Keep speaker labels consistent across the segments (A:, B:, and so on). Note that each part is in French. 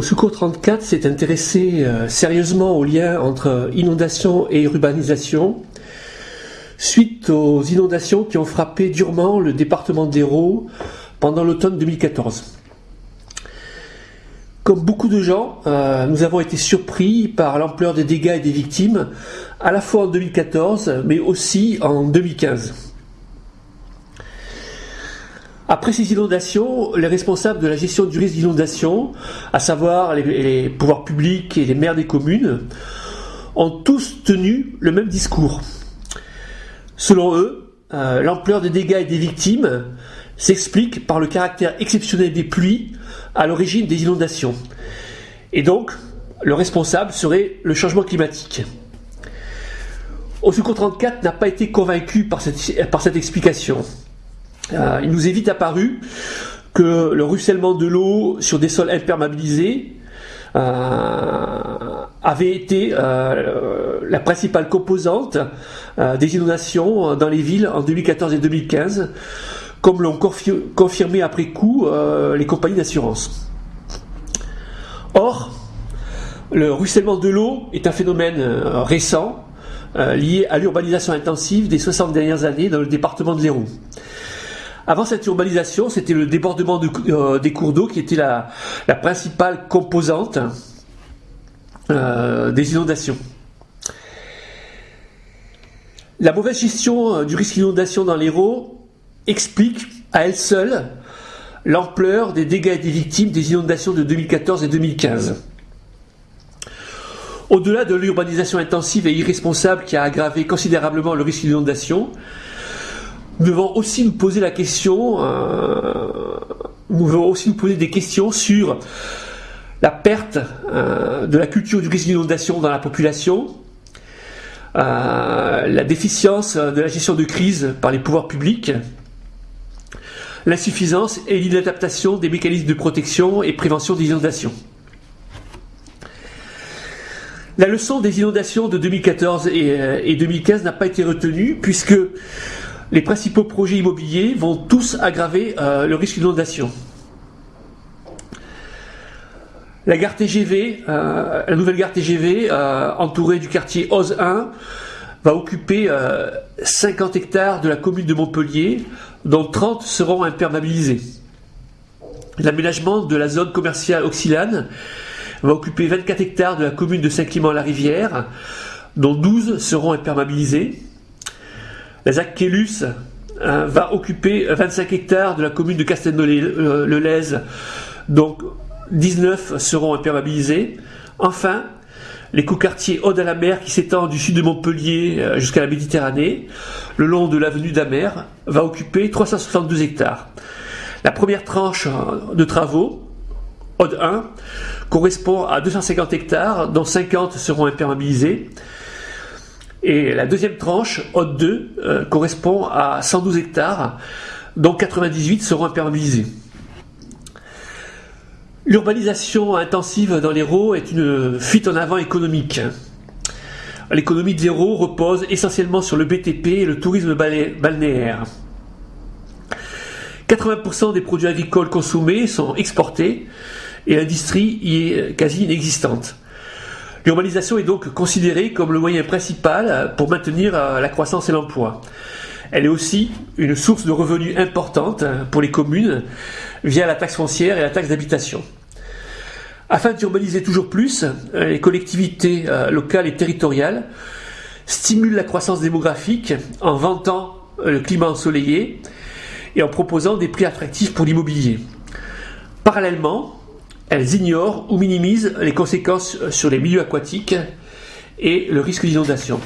A: Secours 34 s'est intéressé euh, sérieusement au lien entre inondation et urbanisation, suite aux inondations qui ont frappé durement le département d'Hérault pendant l'automne 2014. Comme beaucoup de gens, euh, nous avons été surpris par l'ampleur des dégâts et des victimes, à la fois en 2014, mais aussi en 2015. Après ces inondations, les responsables de la gestion du risque d'inondation, à savoir les, pouvoirs publics et les maires des communes, ont tous tenu le même discours. Selon eux, euh, l'ampleur des dégâts et des victimes s'explique par le caractère exceptionnel des pluies à l'origine des inondations. Et donc, le responsable serait le changement climatique. Secours 34 n'a pas été convaincu par cette explication. Euh, il nous est vite apparu que le ruissellement de l'eau sur des sols imperméabilisés euh, avait été euh, la principale composante des inondations dans les villes en 2014 et 2015, comme l'ont confirmé après coup les compagnies d'assurance. Or, le ruissellement de l'eau est un phénomène récent lié à l'urbanisation intensive des 60 dernières années dans le département de l'Hérault. Avant cette urbanisation, c'était le débordement euh, des cours d'eau qui était la, principale composante euh, des inondations. La mauvaise gestion euh, du risque d'inondation dans l'Hérault explique à elle seule l'ampleur des dégâts et des victimes des inondations de 2014 et 2015. Au-delà de l'urbanisation intensive et irresponsable qui a aggravé considérablement le risque d'inondation, nous devons aussi nous poser la question, euh, nous devons aussi nous poser des questions sur la perte euh, de la culture du risque d'inondation dans la population, euh, la déficience de la gestion de crise par les pouvoirs publics, l'insuffisance et l'inadaptation des mécanismes de protection et prévention des inondations. La leçon des inondations de 2014 et 2015 n'a pas été retenue puisque les principaux projets immobiliers vont tous aggraver euh, le risque d'inondation. La euh, nouvelle gare TGV, euh, entourée du quartier Oz 1, va occuper 50 hectares de la commune de Montpellier, dont 30 seront imperméabilisés. L'aménagement de la zone commerciale Oxylane va occuper 24 hectares de la commune de Saint-Clément-la-Rivière, dont 12 seront imperméabilisés. La ZAC Kélus euh, va occuper 25 hectares de la commune de Castelnau-le-Lez, donc 19 seront imperméabilisés. Enfin, l'écoquartier Aude à la mer qui s'étend du sud de Montpellier euh, jusqu'à la Méditerranée, le long de l'avenue d'Amer, va occuper 372 hectares. La première tranche euh, de travaux, Aude 1, correspond à 250 hectares, dont 50 seront imperméabilisés. Et la deuxième tranche, Haute 2, euh, correspond à 112 hectares, dont 98 seront imperméabilisés. L'urbanisation intensive dans l'Hérault est une fuite en avant économique. L'économie de l'Hérault repose essentiellement sur le BTP et le tourisme balnéaire. 80% des produits agricoles consommés sont exportés et l'industrie y est quasi inexistante. L'urbanisation est donc considérée comme le moyen principal pour maintenir euh, la croissance et l'emploi. Elle est aussi une source de revenus importante pour les communes via la taxe foncière et la taxe d'habitation. Afin d'urbaniser toujours plus, euh, les collectivités euh, locales et territoriales stimulent la croissance démographique en vantant le climat ensoleillé et en proposant des prix attractifs pour l'immobilier. Parallèlement, elles ignorent ou minimisent les conséquences sur les milieux aquatiques et le risque d'inondation.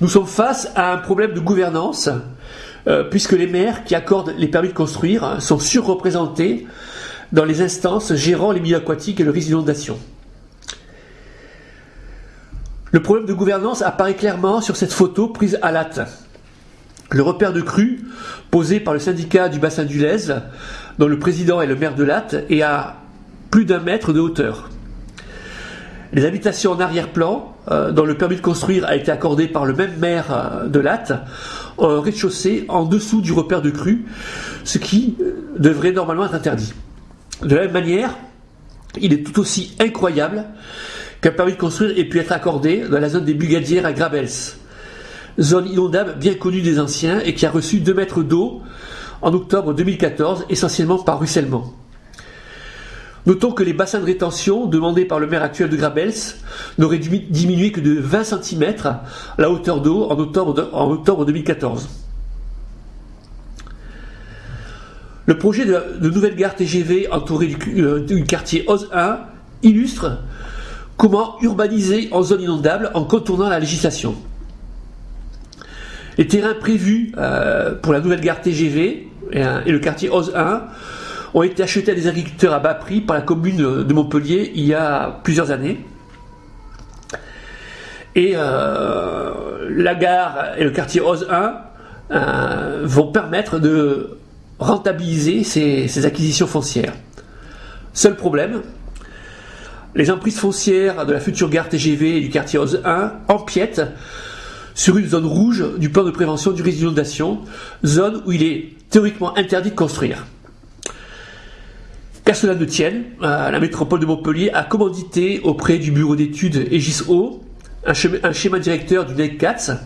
A: Nous sommes face à un problème de gouvernance, euh, puisque les maires qui accordent les permis de construire sont surreprésentés dans les instances gérant les milieux aquatiques et le risque d'inondation. Le problème de gouvernance apparaît clairement sur cette photo prise à Latte. Le repère de crue posé par le syndicat du bassin du Lez dont le président est le maire de Latte, et à plus d'un mètre de hauteur. Les habitations en arrière-plan, euh, dont le permis de construire a été accordé par le même maire euh, de Latte, ont un rez-de-chaussée en dessous du repère de crue, ce qui euh, devrait normalement être interdit. De la même manière, il est tout aussi incroyable qu'un permis de construire ait pu être accordé dans la zone des Bugadières à Grabels, zone inondable bien connue des anciens et qui a reçu 2 mètres d'eau en octobre 2014, essentiellement par ruissellement. Notons que les bassins de rétention demandés par le maire actuel de Grabels n'auraient diminué que de 20 cm la hauteur d'eau en octobre, en octobre 2014. Le projet de, nouvelle gare TGV entourée du, euh, du quartier OZ 1 illustre comment urbaniser en zone inondable en contournant la législation. Les terrains prévus euh, pour la nouvelle gare TGV et, le quartier OZ 1 ont été achetés à des agriculteurs à bas prix par la commune de Montpellier il y a plusieurs années. Et euh, la gare et le quartier OZ 1 vont permettre de rentabiliser ces, acquisitions foncières. Seul problème, les emprises foncières de la future gare TGV et du quartier OZ 1 empiètent sur une zone rouge du plan de prévention du risque d'inondation, zone où il est théoriquement interdit de construire. Qu'à cela ne tienne, euh, la métropole de Montpellier a commandité auprès du bureau d'études EGIS-O un, un, schéma directeur du NEC4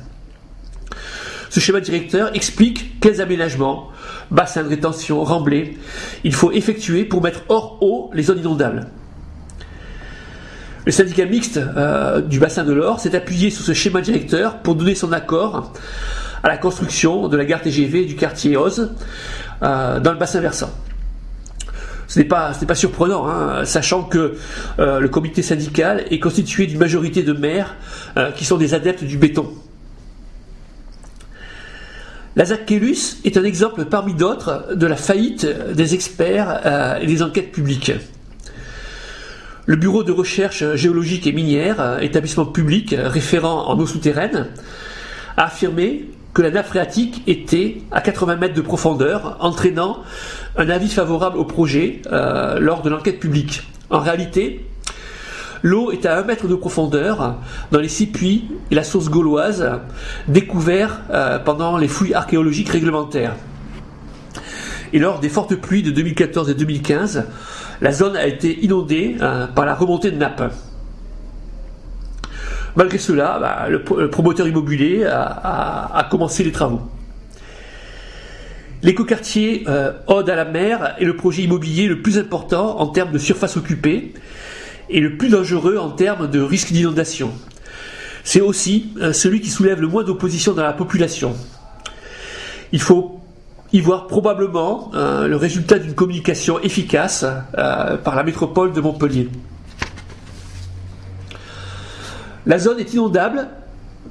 A: ce schéma directeur explique quels aménagements, bassins de rétention, remblais, il faut effectuer pour mettre hors eau les zones inondables. Le syndicat mixte euh, du bassin de l'Or s'est appuyé sur ce schéma directeur pour donner son accord à la construction de la gare TGV du quartier Oz euh, dans le bassin versant. Ce n'est pas, surprenant, hein, sachant que euh, le comité syndical est constitué d'une majorité de maires qui sont des adeptes du béton. La Zakkelus est un exemple parmi d'autres de la faillite des experts et des enquêtes publiques. Le Bureau de recherche géologique et minière, euh, établissement public référent en eau souterraine, a affirmé que la nappe phréatique était à 80 mètres de profondeur, entraînant un avis favorable au projet euh, lors de l'enquête publique. En réalité, L'eau est à 1 mètre de profondeur dans les six puits et la source gauloise découverts euh, pendant les fouilles archéologiques réglementaires. Et lors des fortes pluies de 2014 et 2015, la zone a été inondée euh, par la remontée de nappe. Malgré cela, bah, le, promoteur immobilier a, commencé les travaux. L'écoquartier euh, Ode à la mer est le projet immobilier le plus important en termes de surface occupée et le plus dangereux en termes de risque d'inondation. C'est aussi euh, celui qui soulève le moins d'opposition dans la population. Il faut y voir probablement euh, le résultat d'une communication efficace euh, par la métropole de Montpellier. La zone est inondable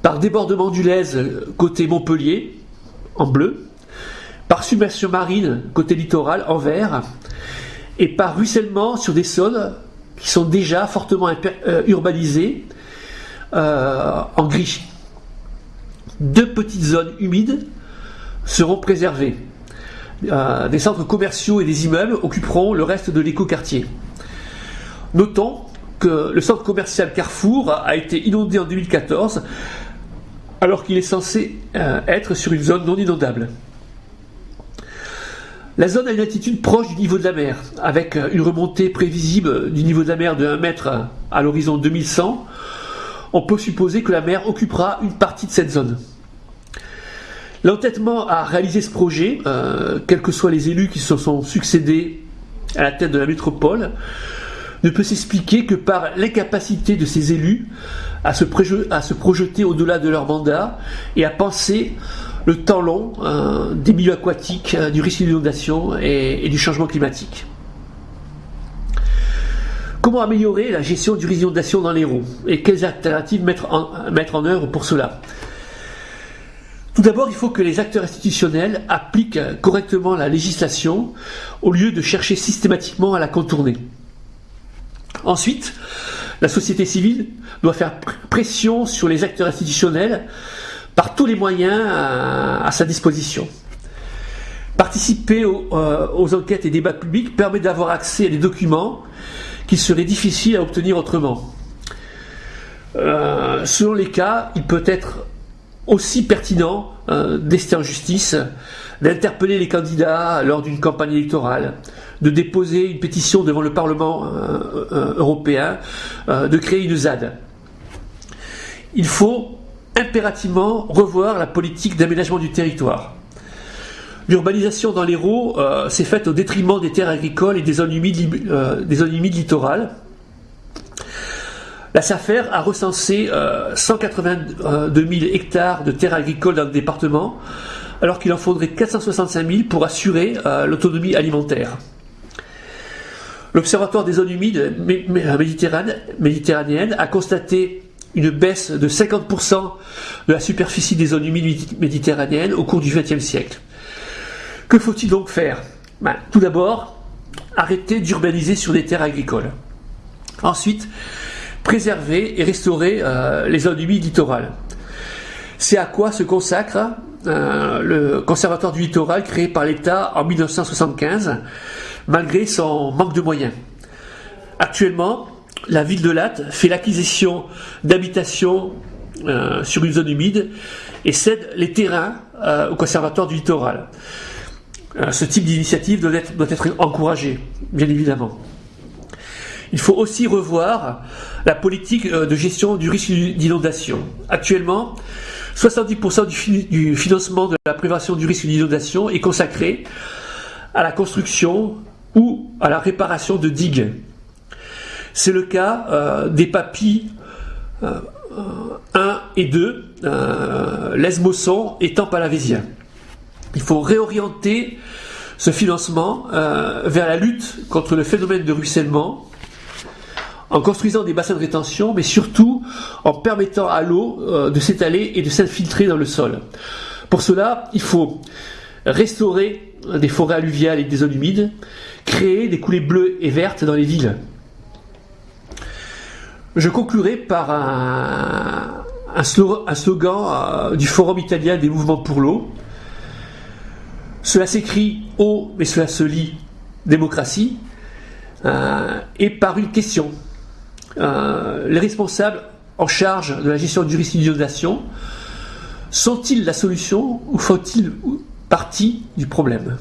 A: par débordement du Lèze côté Montpellier en bleu, par submersion marine côté littoral en vert, et par ruissellement sur des sols qui sont déjà fortement euh, urbanisés euh, en gris. Deux petites zones humides seront préservées. Euh, des centres commerciaux et des immeubles occuperont le reste de l'écoquartier. Notons que le centre commercial Carrefour a été inondé en 2014 alors qu'il est censé être sur une zone non inondable. La zone a une altitude proche du niveau de la mer, avec une remontée prévisible du niveau de la mer de 1 mètre à l'horizon 2100. On peut supposer que la mer occupera une partie de cette zone. L'entêtement à réaliser ce projet, euh, quels que soient les élus qui se sont succédés à la tête de la métropole, ne peut s'expliquer que par l'incapacité de ces élus à se, projeter au-delà de leur mandat et à penser le temps long euh, des milieux aquatiques, euh, du risque d'inondation et, du changement climatique. Comment améliorer la gestion du risque d'inondation dans l'Hérault et quelles alternatives mettre mettre en œuvre pour cela? Tout d'abord, il faut que les acteurs institutionnels appliquent correctement la législation au lieu de chercher systématiquement à la contourner. Ensuite, la société civile doit faire pression sur les acteurs institutionnels par tous les moyens à, sa disposition. Participer euh, aux, enquêtes et débats publics permet d'avoir accès à des documents qu'il serait difficile à obtenir autrement. Euh, selon les cas, il peut être aussi pertinent euh, d'ester en justice d'interpeller les candidats lors d'une campagne électorale, de déposer une pétition devant le Parlement euh, euh, européen, euh, de créer une ZAD. Il faut impérativement revoir la politique d'aménagement du territoire. L'urbanisation dans l'Hérault s'est faite au détriment des terres agricoles et des zones humides littorales. La SAFER a recensé 182 000 hectares de terres agricoles dans le département, alors qu'il en faudrait 465 000 pour assurer l'autonomie alimentaire. L'Observatoire des zones humides méditerranéennes a constaté une baisse de 50% de la superficie des zones humides méditerranéennes au cours du XXe siècle. Que faut-il donc faire? Ben, Tout d'abord, arrêter d'urbaniser sur des terres agricoles. Ensuite, préserver et restaurer euh, les zones humides littorales. C'est à quoi se consacre euh, le Conservatoire du littoral créé par l'État en 1975 malgré son manque de moyens? Actuellement, la ville de Latte fait l'acquisition d'habitations euh, sur une zone humide et cède les terrains au conservatoire du littoral. Ce type d'initiative doit être, doit être encouragé, bien évidemment. Il faut aussi revoir la politique de gestion du risque d'inondation. Actuellement, 70% du, financement de la prévention du risque d'inondation est consacré à la construction ou à la réparation de digues. C'est le cas euh, des papilles 1 euh, et 2, euh, Lesmosson et Tampalavésien. Il faut réorienter ce financement vers la lutte contre le phénomène de ruissellement en construisant des bassins de rétention, mais surtout en permettant à l'eau de s'étaler et de s'infiltrer dans le sol. Pour cela, il faut restaurer des forêts alluviales et des zones humides, créer des coulées bleues et vertes dans les villes. Je conclurai par un, slogan, euh, du Forum italien des mouvements pour l'eau. Cela s'écrit haut, mais cela se lit démocratie, euh, et par une question. Euh, les responsables en charge de la gestion du risque d'inondation sont-ils la solution ou font-ils partie du problème?